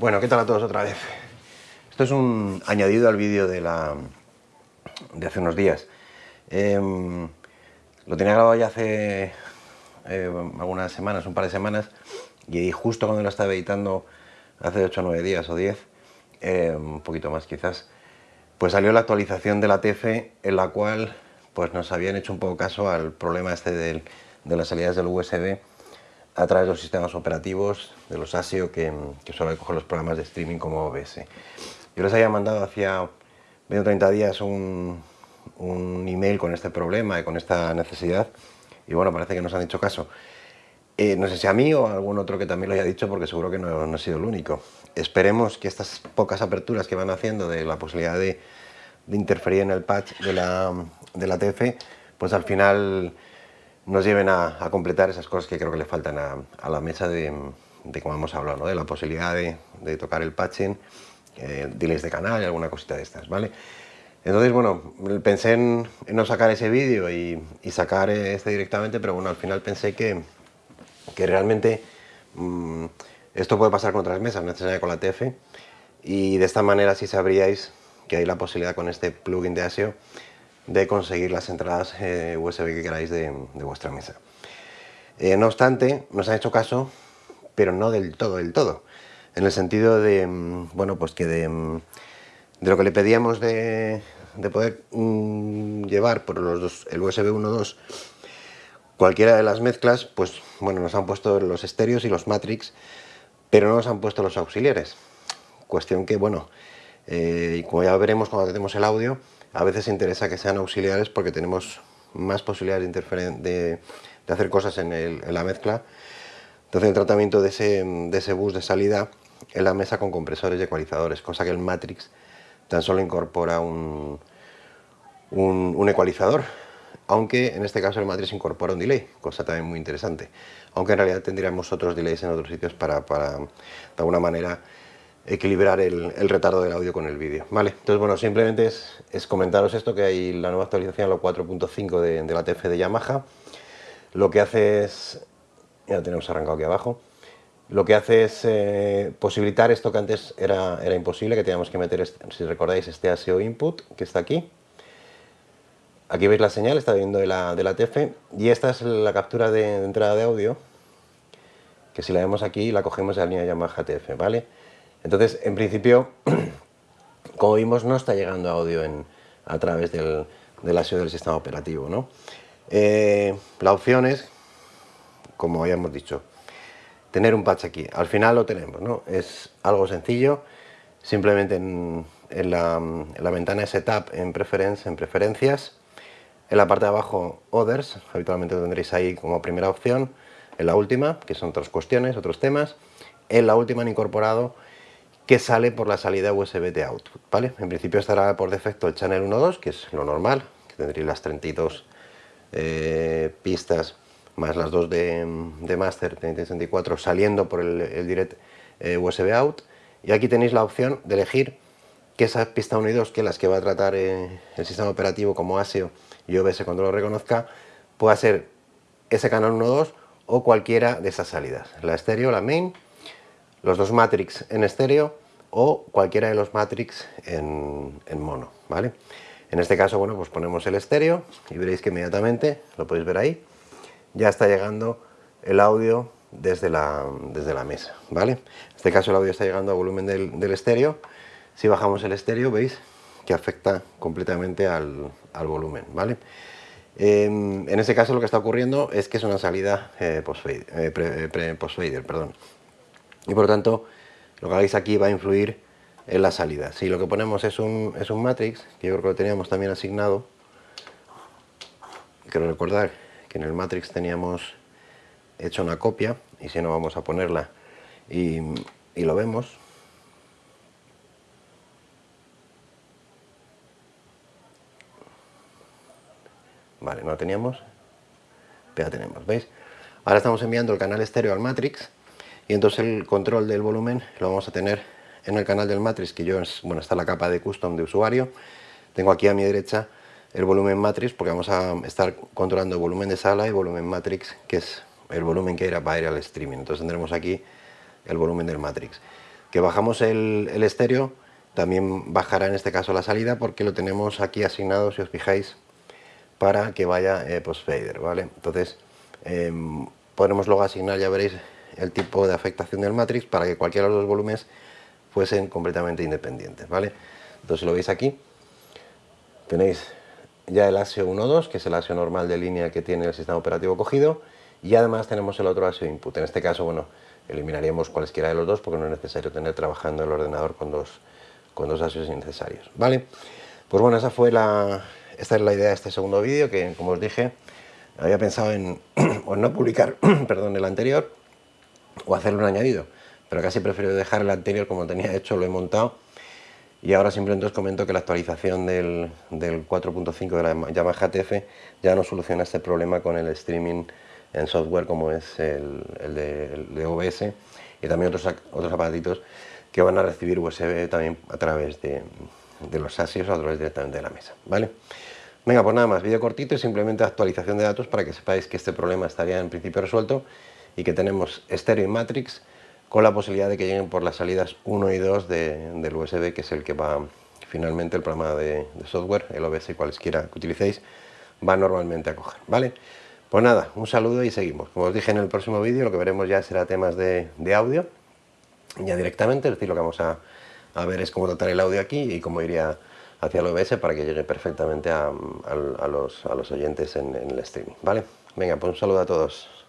Bueno, ¿qué tal a todos otra vez? Esto es un añadido al vídeo de, la, de hace unos días. Em, lo tenía grabado ya hace eh, algunas semanas, un par de semanas, y justo cuando lo estaba editando, hace 8 o 9 días o 10, eh, un poquito más quizás, pues salió la actualización de la TF en la cual pues nos habían hecho un poco caso al problema este de las salidas del USB a través de los sistemas operativos de los ASIO que, que suelen coger los programas de streaming como OBS. Yo les había mandado hacía 20 o 30 días un, un email con este problema y con esta necesidad y bueno, parece que nos han hecho caso. Eh, no sé si a mí o a algún otro que también lo haya dicho porque seguro que no, no, ha sido el único. Esperemos que estas pocas aperturas que van haciendo de la posibilidad de, de interferir en el patch de la, de la TF, pues al final nos lleven a, completar esas cosas que creo que le faltan a, la mesa de, de, como hemos hablado, de la posibilidad de, tocar el patching, eh, delays de canal y alguna cosita de estas, ¿vale? Entonces, bueno, pensé en, no sacar ese vídeo y, sacar este directamente, pero bueno, al final pensé que, que realmente mmm, esto puede pasar con otras mesas, no necesariamente con la TF, y de esta manera sí sabríais que hay la posibilidad con este plugin de ASIO de conseguir las entradas eh, USB que queráis de, vuestra mesa. Eh, no obstante, nos han hecho caso, pero no del todo, del todo. En el sentido de, mm, bueno, pues que de, mm, de lo que le pedíamos de, de poder mmm, llevar por los dos, el USB 1.2 cualquiera de las mezclas, pues bueno, nos han puesto los estéreos y los matrix, pero no nos han puesto los auxiliares. Cuestión que, bueno, eh, y como ya veremos cuando tenemos el audio, a veces interesa que sean auxiliares porque tenemos más posibilidades de, de, de hacer cosas en, el, en, la mezcla. Entonces el tratamiento de ese, de ese bus de salida en la mesa con compresores y ecualizadores, cosa que el Matrix tan solo incorpora un, un, un ecualizador, aunque en este caso el Matrix incorpora un delay, cosa también muy interesante, aunque en realidad tendríamos otros delays en otros sitios para, para de alguna manera equilibrar el, el, retardo del audio con el vídeo. Vale, entonces bueno, simplemente es, es, comentaros esto, que hay la nueva actualización, la 4.5 de, de, la TF de Yamaha, lo que hace es, ya lo tenemos arrancado aquí abajo, lo que hace es eh, posibilitar esto que antes era, era imposible, que teníamos que meter, este, si recordáis, este ASIO input, que está aquí, aquí veis la señal, está viendo de la, de la TF, y esta es la captura de, de entrada de audio, que si la vemos aquí, la cogemos de la línea Yamaha TF, ¿vale? Entonces, en principio, como vimos, no está llegando audio en, a través del, del del sistema operativo. ¿no? Eh, la opción es, como ya hemos dicho, tener un patch aquí. Al final lo tenemos, ¿no? Es algo sencillo, simplemente en, en, la, en la, ventana Setup, en, preference, en Preferencias, en la parte de abajo Others, habitualmente lo tendréis ahí como primera opción, en la última, que son otras cuestiones, otros temas, en la última han incorporado que sale por la salida USB de output, ¿vale? En principio estará por defecto el channel 1.2, que es lo normal, que tendréis las 32 eh, pistas más las dos de, de master 3064 saliendo por el, direct eh, USB out y aquí tenéis la opción de elegir que esa pista 1 y 2, que las que va a tratar eh, el sistema operativo como ASIO y OBS cuando lo reconozca, pueda ser ese canal 1.2 o cualquiera de esas salidas, la estéreo, la main, los dos matrix en estéreo o cualquiera de los matrix en, mono, ¿vale? En este caso, bueno, pues ponemos el estéreo y veréis que inmediatamente, lo podéis ver ahí, ya está llegando el audio desde la, desde la mesa, ¿vale? En este caso el audio está llegando a volumen del, del estéreo. Si bajamos el estéreo, veis que afecta completamente al, al volumen, ¿vale? Eh, en este caso lo que está ocurriendo es que es una salida eh, post-fader, eh, pre, post perdón. Y por lo tanto, lo que hagáis aquí va a influir en la salida. Si lo que ponemos es un, es un matrix, que yo creo que lo teníamos también asignado, quiero recordar que en el matrix teníamos hecho una copia, y si no vamos a ponerla y, y lo vemos. Vale, no lo teníamos, pero ya tenemos, ¿veis? Ahora estamos enviando el canal estéreo al matrix, y entonces el control del volumen lo vamos a tener en el canal del Matrix, que yo, bueno, está la capa de custom de usuario. Tengo aquí a mi derecha el volumen Matrix, porque vamos a estar controlando el volumen de sala y volumen Matrix, que es el volumen que irá para ir al streaming. Entonces tendremos aquí el volumen del Matrix. que bajamos el, estéreo, también bajará en este caso la salida porque lo tenemos aquí asignado, si os fijáis, para que vaya eh, post-fader, ¿vale? Entonces, em, podremos luego asignar, ya veréis, el tipo de afectación del matrix para que cualquiera de los dos volúmenes fuesen completamente independientes, ¿vale? Entonces lo veis aquí, tenéis ya el ASIO 1.2, que es el ASIO normal de línea que tiene el sistema operativo cogido, y además tenemos el otro ASIO input. En este caso, bueno, eliminaríamos cualesquiera de los dos porque no es necesario tener trabajando el ordenador con dos, con dos ASIOs innecesarios, ¿vale? Pues bueno, esa fue la, esta es la idea de este segundo vídeo, que como os dije, había pensado en, no publicar perdón, el anterior o hacerle un añadido, pero casi prefiero dejar el anterior como tenía hecho, lo he montado y ahora simplemente os comento que la actualización del, del 4.5 de la Yamaha TF ya no soluciona este problema con el streaming en software como es el, de, OBS y también otros, otros aparatitos que van a recibir USB también a través de, de los ASIOS o a través directamente de la mesa, ¿vale? Venga, pues nada más, vídeo cortito y simplemente actualización de datos para que sepáis que este problema estaría en principio resuelto y que tenemos estéreo y matrix con la posibilidad de que lleguen por las salidas 1 y 2 del USB, que es el que va finalmente el programa de, software, el OBS cualesquiera que utilicéis, va normalmente a coger, ¿vale? Pues nada, un saludo y seguimos. Como os dije en el próximo vídeo, lo que veremos ya será temas de, audio, ya directamente, es decir, lo que vamos a, ver es cómo tratar el audio aquí y cómo iría hacia el OBS para que llegue perfectamente a, los, oyentes en, en el streaming, ¿vale? Venga, pues un saludo a todos.